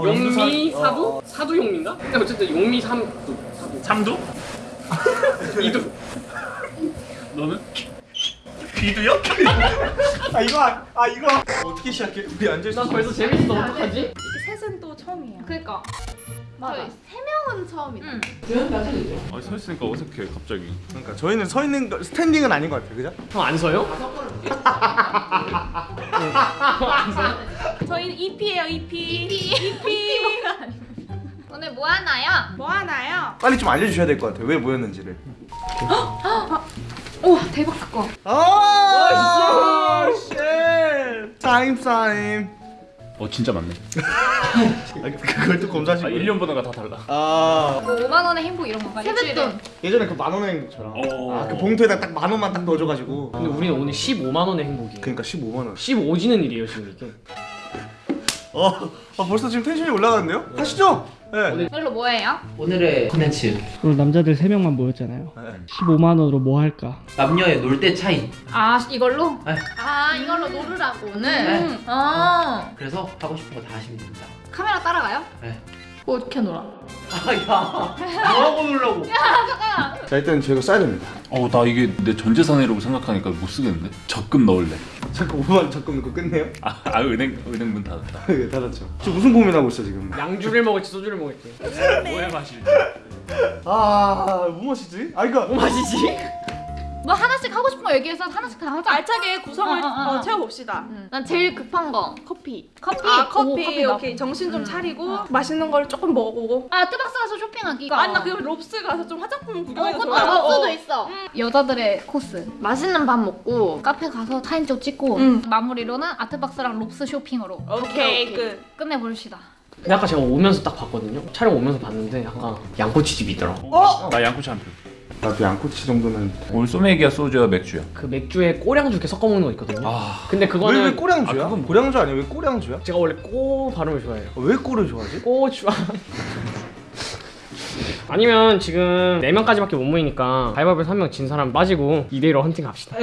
용미 어, 사두? 어. 사두 용미인가? 근데 어쨌든 용미 삼두 사두 참두? 이두 너는? 귀두요? 아 이거 안- 아 이거 어떻게 시작해? 우리 앉아 있어. 나 벌써 재밌어 어떡하지? 셋은 또 처음이에요. 그니까 맞아. 저희 세 명은 처음이다. 응. 아, 서 있으니까 어색해 갑자기. 그러니까 저희는 서 있는 거 스탠딩은 아닌 것 같아, 그죠? 형 안 서요? 저희는 EP예요, EP. EP. 오늘 뭐 하나요? 뭐 하나요? 빨리 좀 알려주셔야 될 것 같아요. 왜 모였는지를. 우와 대박 사건. 아, shit. 타임 타임. 어 진짜 많네. 아, 그걸 또아 검사하시고. 1년 보다가 다 달라. 아 뭐 5만 원의 행복 이런 건가? 세뱃돈. 예전에 그 만 원행처럼. 오. 아그 봉투에다 딱 만 원만 딱 넣어줘가지고. 근데 우리는 오늘 15만 원의 행복이에요 그러니까 15만 원. 15지는 일이에요 지금 이게 어, 아, 벌써 지금 텐션이 올라가는데요? 하시죠. 네. 오늘로 뭐예요? 오늘의 컨텐츠 오늘 남자들 3명만 모였잖아요 네. 15만 원으로 뭐 할까? 남녀의 놀 때 차이 아 이걸로? 네. 아 이걸로 노르라고 오늘? 네. 어 그래서 하고 싶은 거 다 하시면 됩니다 카메라 따라가요? 네. 그거 어떻게 놀아? 아야 뭐하고 놀라고 자 일단 저희가 써야 됩니다. 어, 나 이게 내 전재산이라고 생각하니까 못 쓰겠는데. 적금 넣을래. 잠깐 5만 잠깐 이거 끝내요? 아, 아 은행 은행 문 닫았다. 예, 닫았죠. 지금 무슨 고민하고 있어 지금? 양주를 먹을지 소주를 먹을지 뭐해 마실지. 아, 뭐 마시지? 아 이거 뭐 마시지? 뭐 하나씩 하고 싶은 거 얘기해서 하나씩 다 하자. 알차게 구성을 어, 어, 어. 어, 채워봅시다. 응. 난 제일 급한 거 커피. 커피. 아 오, 커피. 커피 나. 오케이 정신 좀 음. 차리고 맛있는 걸 조금 먹어보고. 아 뜨박스 가서 쇼핑하기. 아니 나 그거 롭스 가서 좀 화장품 어, 구경해서 그것도 좋아요. 롭스도 어. 있어. 여자들의 코스. 맛있는 밥 먹고 카페 가서 사진 찍고 음. 마무리로는 아트박스랑 롭스 쇼핑으로 오케이 끝. 끝내봅시다. 근데 아까 제가 오면서 딱 봤거든요 촬영 오면서 봤는데 약간 양꼬치집이 있더라 어? 나 양꼬치 한 표. 나도 양꼬치 정도는 돼. 오늘 소맥이야 소주야 맥주야. 그 맥주에 꼬량주 이렇게 섞어 먹는 거 있거든요 아, 근데 왜, 왜 그거는 꼬량주야? 아, 그건 뭐- 고량주 아니야? 왜 꼬량주야? 제가 원래 꼬 발음을 좋아해요 어, 왜 꼬를 좋아하지? 꼬주 아니면 지금 4명까지밖에 못 모이니까 가위바위보에서 한명 진 사람 빠지고 2대1로 헌팅 갑시다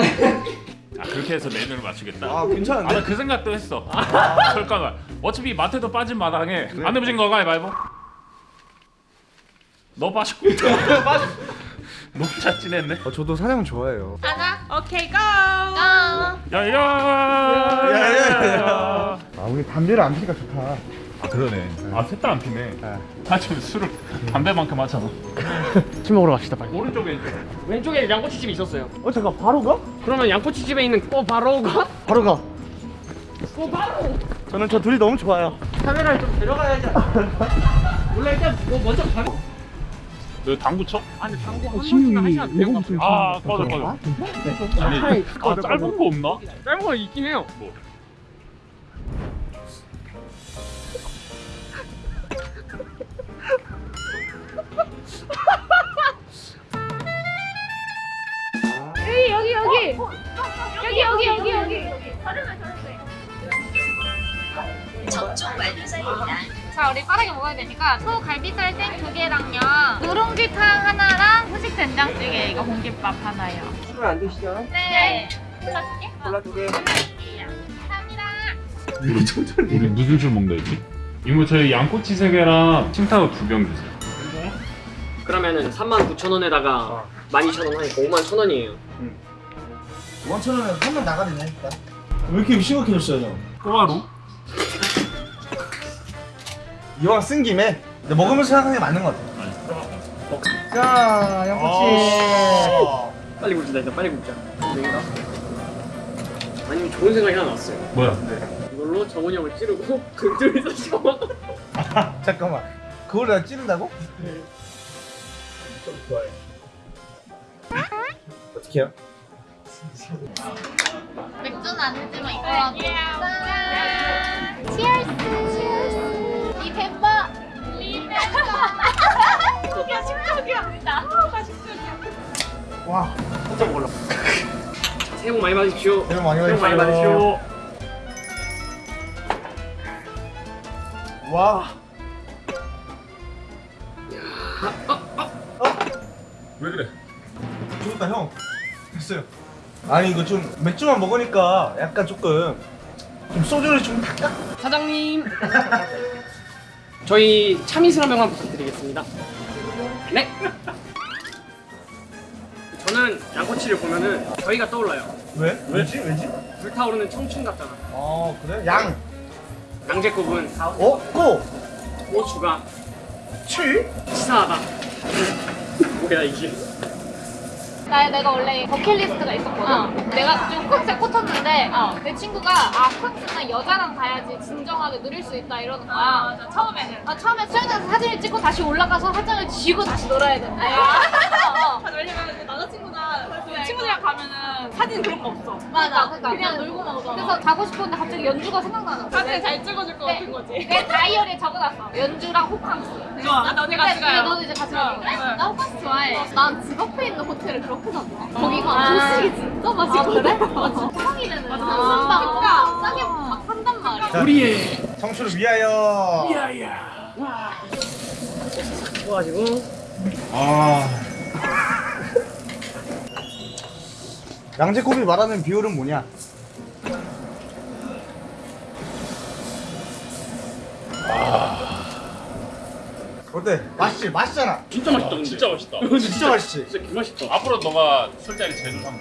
아 그렇게 해서 메뉴를 맞추겠다. 아 괜찮은데? 아, 나그 생각도 했어. 잠깐만. 어차피 마트도 빠진 마당에 안 내부진 거가 말고. 너 빠졌고. 너무 잘 지냈네. 어, 저도 사냥 좋아해요. 가자. 오케이 고. 아. 야야. 야야야. 아 우리 담배를 안 피니까 좋다. 아 그러네. 아셋 다 안 피네. 네. 아 지금 술을 담배만큼 하잖아. 술 먹으러 갑시다 빨리 오른쪽 왼쪽. 왼쪽에 양꼬치집이 있었어요 어 잠깐 바로 가? 그러면 양꼬치집에 있는 꼬 바로 가? 바로 가. 저는 저 둘이 너무 좋아요. 카메라를 좀 데려가야지 원래 일단 뭐 먼저 가 너 당구 쳐? 아니 당구 한 번씩은 하셔야 돼요 외국 술아 꺼져 꺼져. 아니 아 짧은 거 없나? 짧은 거 있긴 해요 뭐? 여기 여기 여기. 여기 여기 여기 여기. 자 우리 빠르게 먹어야 되니까 소 갈비살 생두 개랑요 누룽지탕 하나랑 후식 된장찌개 이거 공깃밥 하나요 술을 안 드시죠? 네 골라줄게 콜라 두 개. 감사합니다 우리 무슨 술 먹는다 했지? 이모 저희 양꼬치 세 개랑 칭타오 두 병 주세요. 그러면은 39,000원에다가 12,000원 하니까 51,000원이에요 5천 원에 한번 나가리네. 왜 이렇게 심각해졌어요? 꼬마로? 이왕 쓴 김에 근데 먹으면서 생각하는 게 맞는 것 같아. 자, 양꼬치. 빨리 굽자 일단 빨리 굽자 아니면 좋은 생각이 하나 났어요 뭐야? 이걸로 정훈이 형을 찌르고 그 둘이서 씹어 잠깐만. 그걸 내가 찌른다고? 좋아해. 어떻게 해요? 맥주는 안 되지만 이거라도 짠 치얼스 이 멤버 이 멤버 식적이야 식적이야. 아 식적이야. 와, 깜짝 놀라. 새해 복 많이 받으십시오 새해 복 많이 새해 복 많이 받으십시오. 받으십시오 와. 왜 그래? 죽었다 형. 됐어요. 아니 이거 좀 맥주만 먹으니까 약간 조금 좀 소주를 좀 탁. 사장님 저희 참이슬 한 명만 부탁드리겠습니다. 네. 저는 양꼬치를 보면은 저희가 떠올라요. 왜? 왜지? 왜지? 불타오르는 청춘 같잖아. 어 그래? 양. 양재국은 어? 고. 고추가 칠. 치사하다. 뭐야 이게? 나 내가 원래 버킷리스트가 있었거든. 내가 좀 콘셉트 꽂혔는데 내 친구가 아 콘셉트는 여자랑 가야지 진정하게 누릴 수 있다 이러는 거야. 아, 맞아. 처음에는. 아 처음에 수영장에서 사진을 찍고 다시 올라가서 화장을 지우고 다시 놀아야 된대. 어, 어. 왜냐면 남자친구나 친구들이랑 가면은 사진 그런 거 없어. 맞아. 그러니까 그냥 놀고만 오잖아. 그래서 가고 싶었는데 갑자기 연주가 생각나는 거야. 사진 잘 찍어줄 것 네. 같은 거지. 내 다이어리에 적어놨어. 연주랑 호캉스. 좋아. 나 너네 같이 가요. 너도 이제 같이 거야? 네. 나 호캉스 좋아해. 난 집 앞에 있는 호텔을 그렇게 잡아. 거기가 조식이 진짜 맛있거든? 그래? 평일에는 한순방 막 싸게 막 산단 말이야. 우리의 청춘을 위하여. 좋아가지고 아. 양재코비 말하는 비율은 뭐냐? 어때? 맛있지? 맛있잖아. 진짜 맛있다 근데. 진짜 맛있다. 진짜 맛있지? 진짜 개맛있다. 앞으로 너가 술자리 제주 삼봉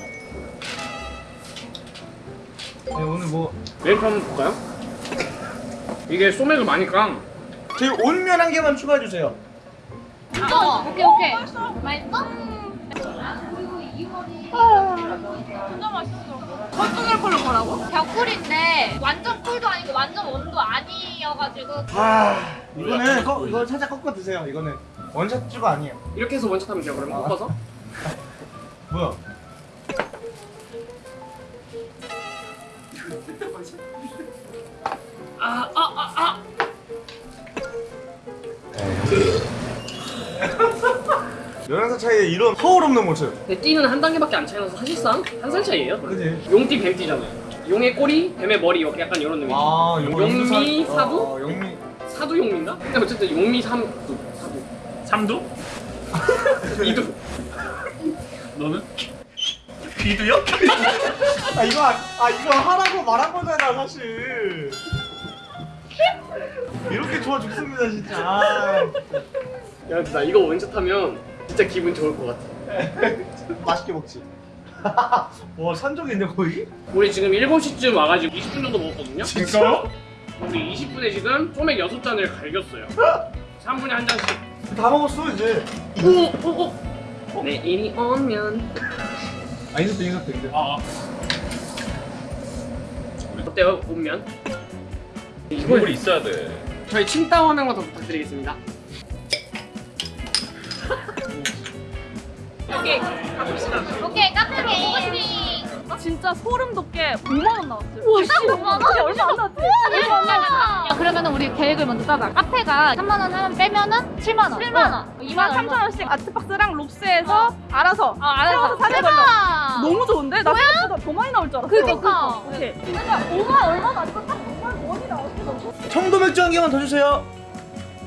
네, 오늘 뭐 메뉴표 한번 볼까요? 이게 소맥을 많이 깡. 저희 온면 한 개만 추가해 주세요. 어, 오케이, 오케이. 맛있어? 진짜 맛있어. 헐떡할 걸로 뭐라고? 벽꿀인데 완전 꿀도 아니고 완전 원도 아니어가지고 아 이거는 거, 이거 살짝 꺾어 드세요. 이거는 원샷주가 아니에요. 이렇게 해서 원샷 하면 돼요 그러면 아. 꺾어서? 뭐야? 아 아 아 아. 열한 살 차이에 이런 허울 없는 모습. 근데 띠는 한 단계밖에 안 차이나서 사실상 한 살 차이예요. 그지? 용띠 뱀띠잖아요. 용의 꼬리, 뱀의 머리 이렇게 약간 이런 의미. 아 용미 사- 사부? 어, 어, 용미 사두 용미인가? 근데 어쨌든 용미 삼두 사두. 삼두? 이두. 너는? 비두요? 아 이거 안- 아 이거 하라고 말한 거잖아 사실. 이렇게 좋아 죽습니다 진짜. 아, 야, 나 이거 원샷하면 진짜 기분 좋을 것 같아. 맛있게 먹지. 와 산적이네 거의? 우리 지금 7시쯤 와가지고 20분 정도 먹었거든요. 진짜요? 우리 20분에 지금 소맥 6잔을 갈겼어요. 3분에 한 잔씩. 다 먹었어 이제. 오! 오! 오! 내 일이 오면 아 인사도 인사도 인사. 아, 어때요? 오면? 국물이 있어야 돼. 저희 칭따오 한 명만 더 부탁드리겠습니다. 가봅시다. 오케이, 카페 먹어보시. 진짜 소름 돋게 5만 원 나왔어요. 우와, 씨. 5만 원? 얼마 안 나왔지? 얼마 안 나왔어. 야, 그러면 우리 계획을 먼저 짜자. 카페가 3만 원 하면 빼면은 7만 원. 7만 원. 2만 3천 원씩 아트박스랑 롭스에서 알아서 아, 알았어. 세워서 사는 걸로. 너무 좋은데? 나 생각보다 더 많이 나올 줄 알았어. 그니까. 오케이. 그러니까 5만 얼마 나왔어? 딱 5만 원이 나왔어. 청도 맥주 한 개만 더 주세요.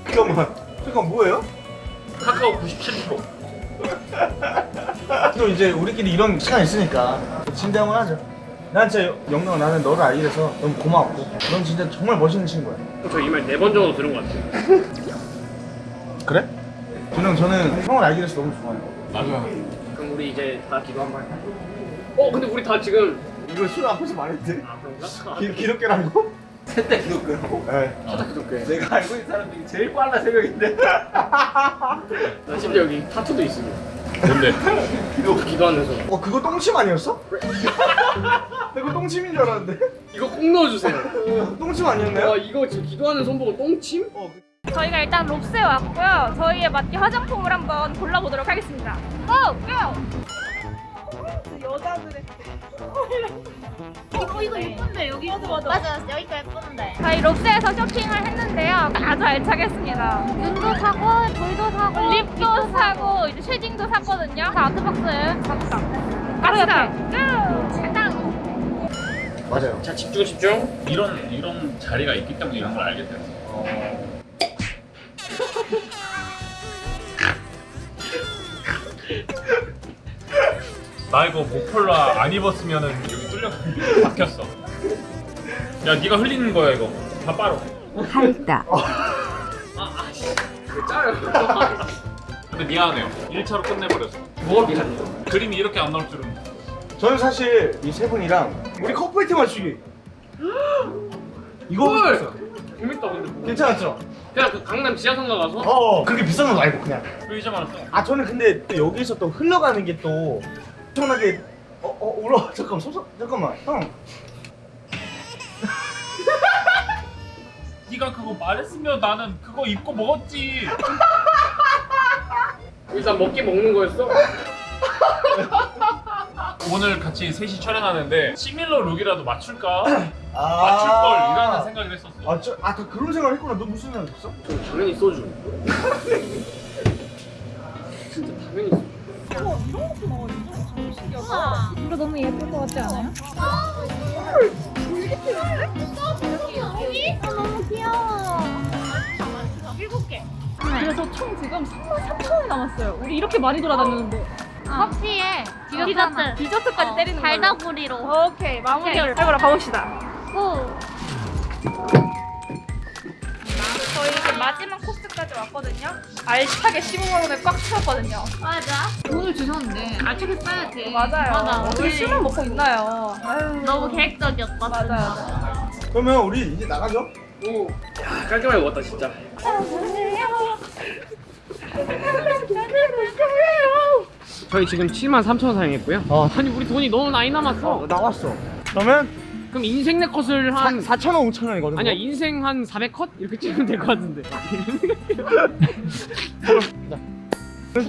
잠깐만. 잠깐 뭐예요? 카카오 97%. 또 이제 우리끼리 이런 시간 있으니까 진대 한번 하자. 난 진짜 영롱아 나는 너를 알게 돼서 너무 고마웠고 넌 진짜 정말 멋있는 친구야. 저 이 말 네 번 정도 들은 것 같아요. 그래? 준영 저는 형을 알게 돼서 너무 좋아요. 맞아. 그럼 우리 이제 다 기도 한번 할까요? 어, 근데 우리 다 지금 이거 술 앞에서 말했대. 아 그런가? 기, 기독교라고? 셋다 기독교라고? 네. 살짝 기독교해. 내가 알고 있는 사람 중에 제일 빨라 새벽인데. 나 심지어 여기 타투도 있습니다. 뭔데? 이거 기도하면서 어 그거 똥침 아니었어? 나 그거 똥침인 줄 알았는데. 이거 꼭 넣어주세요. 똥침 아니었나요? 와 이거 지금 기도하는 손 보고 똥침? 어, 그- 저희가 일단 롭스에 왔고요. 저희에 맞게 화장품을 한번 골라보도록 하겠습니다. 고! 고! 여자들의 이거 이거 예쁜데 여기 맞아 맞아 맞아 여기가 예쁜데 저희 롭스에서 쇼핑을 했는데요. 아주 알차게 했습니다. 눈도 사고 돌도 사고 립도 사고 이제 쉐딩도 샀거든요. 다 아트박스에 갑시다. 갑시다. 고! 가당. 맞아요. 자 집중 집중. 이런 이런 자리가 있기 때문에 이런 걸 알게 됐어. 나 이거 목폴라 안 입었으면은 여기 뚫려 박혔어. 야, 네가 흘리는 거야 이거. 다 빠로. 아 짜요. 근데 미안해요 1차로 끝내버렸어 뭐가 미안해요? 그림이 이렇게 안 나올 줄은 저는 사실 이 세 분이랑 우리 커플티 맞추기 이거 하고 싶었어요 재밌다 근데 뭐. 괜찮았죠? 그냥 그 강남 지하상가 가서 어 그렇게 비싼 거 말고 그냥 왜 이제 말았어? 아 저는 근데 또 여기서 또 흘러가는 게 또 엄청나게 어, 어 울어 잠깐만 소소 잠깐만 형 네가 그거 말했으면 나는 그거 입고 먹었지 일단 먹기 먹는 거였어. 오늘 같이 셋이 촬영하는데 시밀러 룩이라도 맞출까? 아 맞출걸 이라는 생각을 했었어 아 저아 다 그런 생각 했구나 너 무슨 생각 했어? 저 당연히 소주. 이거 너무 예쁠 것 같지 않아요? 아, 너무 귀여워. 일곱 개. 그래서 총 지금 3만 3천 원이 남았어요. 우리 이렇게 많이 돌아다녔는데. 커피에 디저트. 디저트 까지 때리는 걸로. 달다구리로. 오케이 마무리를 해보러 가봅시다. 고. 마지막 코스까지 왔거든요. 알차게 15만 원에 꽉 채웠거든요. 맞아. 돈을 주셨는데 알차게 써야지. 맞아요. 맞아. 어떻게 우리 술만 먹고 있나요? 아유. 너무 계획적이었다. 맞아요. 맞아요. 그러면 우리 이제 나가죠? 오, 야, 깔끔하게 먹었다 진짜. 저희 지금 7만 3천 원 사용했고요. 어. 아니 우리 돈이 너무 많이 남았어. 나왔어 그러면 그럼 인생 내 컷을 한 4천 원 5천 원이거든 아니야 인생 한 400컷 이렇게 찍으면 될 것 같은데.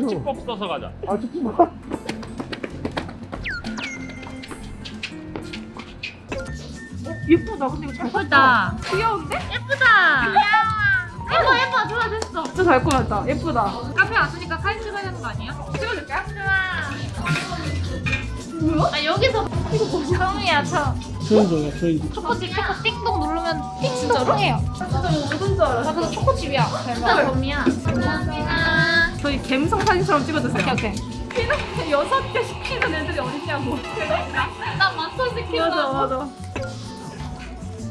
찌법 써서 가자 아 좋지 마 예쁘다. 근데 이거 잘 예쁘다. 귀여운데? 예쁘다. 예뻐 예뻐 좋아 됐어. 진짜 잘 꾸몄다. 예쁘다. 카페 왔으니까 사진 찍어야 되는 거 아니야? 찍어줄까요? 좋아. 아 여기서 이거 뭐야? 처음이야 처음. 조인종이야 조인종. 초코칩 초코 띵동 누르면 띵동 해요. 진짜 무슨 줄 알았어? 나 그거 초코칩이야. 진짜 범이야. 감사합니다. 저희 갬성 사진처럼 찍어주세요. 오케이 오케이. 피는 여섯 개 시키는 애들이 어딨냐고. 나 맞춰 시킨다. 맞아 맞아.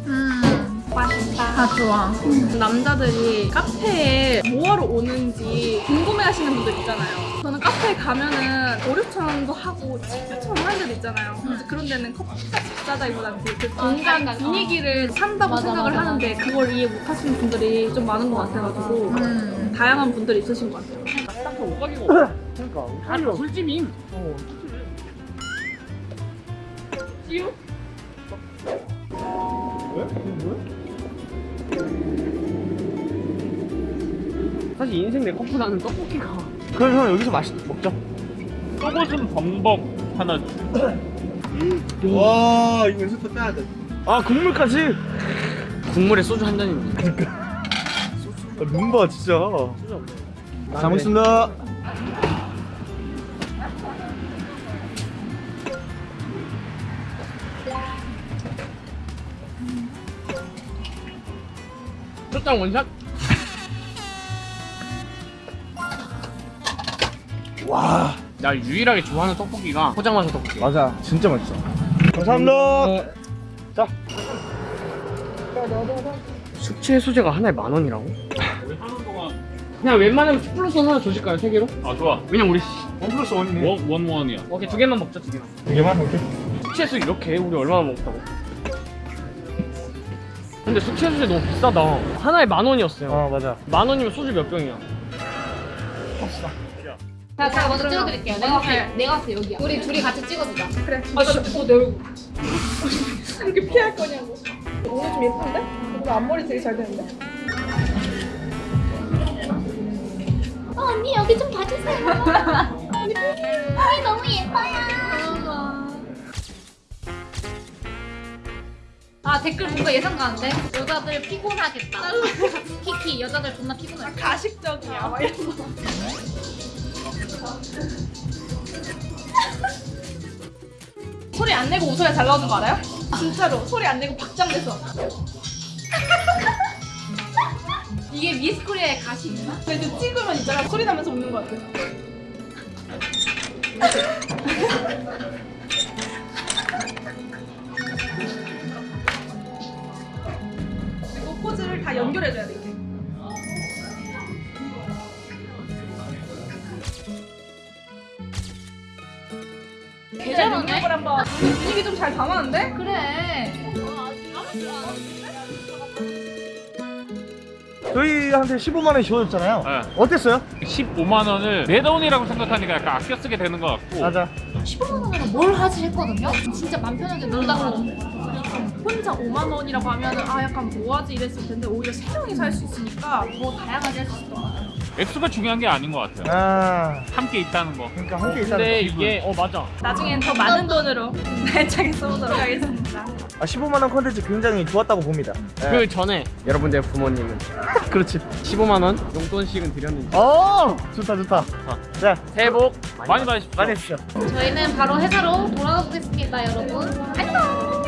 음 맛있다. 아 좋아. 남자들이 카페에 뭐하러 오는지 궁금해하시는 분들 있잖아요. 저는 카페에 가면은 5, 6천 원도 하고 7, 8천 원 하는 데도 있잖아요. 그래서 그런 데는 커피가 비싸다기보다는 그, 그 공간 그러니까, 분위기를 산다고 맞아, 생각을 맞아, 하는데 그걸 이해 못하시는 분들이 좀 많은 것 같아가지고 음. 다양한 분들이 있으신 것 같아요. 딱 오각이고. 그러니까 아, 술찜임. 어. 찌우? 사실 인생 내 컷보다는 떡볶이가. 그럼 형 여기서 맛있 먹자. 속옷은 범벅 하나. 와 이거 또 따야 돼아 국물까지? 국물에 소주 한 잔입니다. 아, 눈봐 진짜. 잘 먹겠습니다. 첫장 원샷. 와 나 유일하게 좋아하는 떡볶이가 포장마차 떡볶이. 맞아 진짜 맛있어 감사합니다 자 숙취 소재가 하나에 만 원이라고? 우리 하는 동안 그냥 웬만하면 10 플러스 하나 주실까요? 세 개로? 아 좋아 왜냐면 우리 원 플러스 원이네 원, 원 원이야 오케이 두 개만 먹자 두 개만. 이게만 오케이 숙취해수 이렇게 해? 우리 얼마나 먹었다고? 근데 숙취해수제 너무 비싸다. 하나에 만 원이었어요. 어 맞아 만 원이면 소주 몇 병이야? 자, 제가 먼저 찍어드릴게요. 내가 앞에, 내가 앞에 여기야. 우리 둘이 같이 찍어주자. 그래. 아, 진짜. 어, 내 얼굴. 이렇게 피할 거냐고. 오늘 좀 예쁜데? 오늘 앞머리 되게 잘 되는데? 어, 언니 여기 좀 봐주세요. 언니 너무 예뻐요. 아 댓글 뭔가 예상 가는데 여자들 피곤하겠다. 키키 여자들 존나 피곤해. 가식적이야. 막 이런 거. 소리 안 내고 웃어야 잘 나오는 거 알아요? 진짜로. 소리 안 내고 박장내서. 이게 미스코리아의 가식이나? 그래도 찍으면 있잖아. 소리 나면서 웃는 거 같아. 그리고 포즈를 다 연결해줘야 돼 저러네? 능력을 한번 분위기 좀 잘 담았는데? 그래. 저희한테 15만 원 지원했잖아요. 네. 어땠어요? 15만 원을 내 돈이라고 생각하니까 약간 아껴 쓰게 되는 것 같고 맞아. 15만 원으로 뭘 하지 했거든요. 진짜 맘 편하게 놀다 그러고. 혼자 5만 원이라고 하면은 아 약간 뭐하지 이랬을 텐데 오히려 세 명이서 할 수 있으니까 더 다양하게 할수 같아요. 액수가 중요한 게 아닌 것 같아요. 아, 함께 있다는 거. 그러니까 함께 있다는 근데 거. 이게 어 맞아 나중엔 더 많은 돈으로 날차게 써보도록 하겠습니다. 아, 15만 원 컨텐츠 굉장히 좋았다고 봅니다. 네. 그 전에 여러분들 부모님은 그렇지. 15만 원 용돈씩은 드렸는지 어, 좋다 좋다. 자, 새해 복 많이 받으십시오. 많이 해주시죠. 저희는 바로 회사로 돌아가 보겠습니다, 여러분. 안녕.